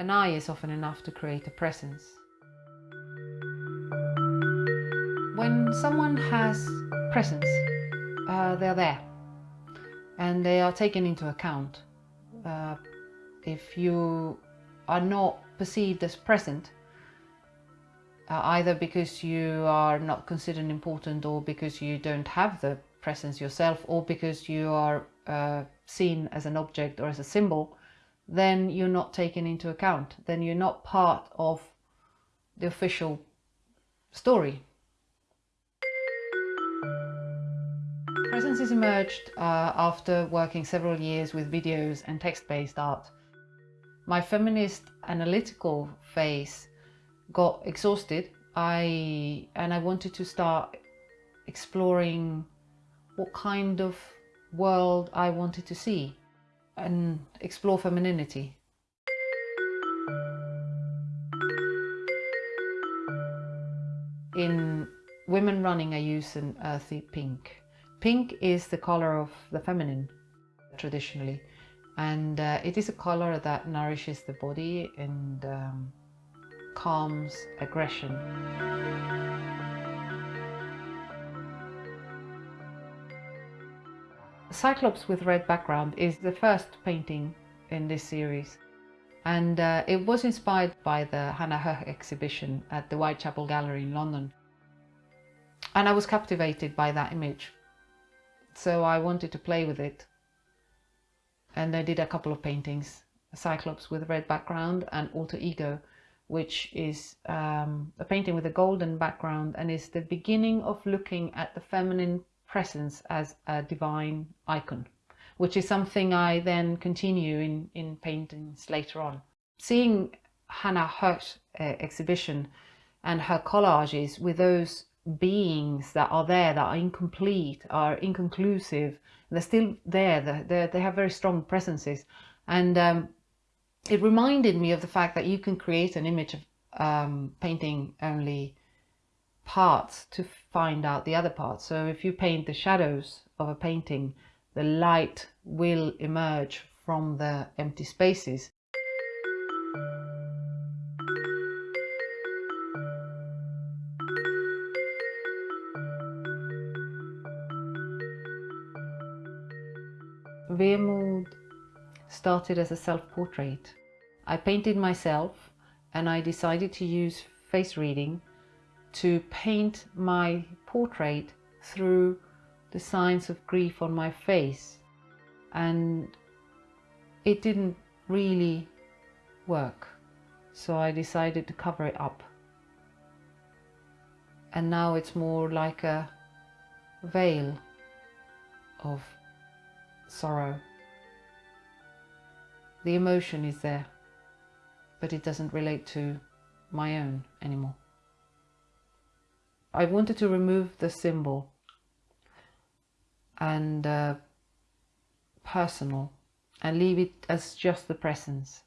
An eye is often enough to create a presence. When someone has presence, uh, they're there and they are taken into account. Uh, if you are not perceived as present, uh, either because you are not considered important or because you don't have the presence yourself or because you are uh, seen as an object or as a symbol, then you're not taken into account. Then you're not part of the official story. Presence has emerged uh, after working several years with videos and text-based art. My feminist analytical phase got exhausted I and I wanted to start exploring what kind of world I wanted to see and explore femininity. In women running I use an earthy pink. Pink is the color of the feminine traditionally and uh, it is a color that nourishes the body and um, calms aggression. Cyclops with red background is the first painting in this series and uh, it was inspired by the Hannah Höch exhibition at the Whitechapel Gallery in London. And I was captivated by that image so I wanted to play with it. And I did a couple of paintings, Cyclops with red background and Alter Ego, which is um, a painting with a golden background and is the beginning of looking at the feminine presence as a divine icon, which is something I then continue in, in paintings later on. Seeing Hannah Höch's uh, exhibition and her collages with those beings that are there that are incomplete, are inconclusive, they're still there, they're, they're, they have very strong presences. And um, it reminded me of the fact that you can create an image of um, painting only parts to find out the other parts. So if you paint the shadows of a painting, the light will emerge from the empty spaces. Vemod started as a self-portrait. I painted myself and I decided to use face reading to paint my portrait through the signs of grief on my face and it didn't really work so I decided to cover it up and now it's more like a veil of sorrow. The emotion is there, but it doesn't relate to my own anymore. I wanted to remove the symbol and uh, personal and leave it as just the presence.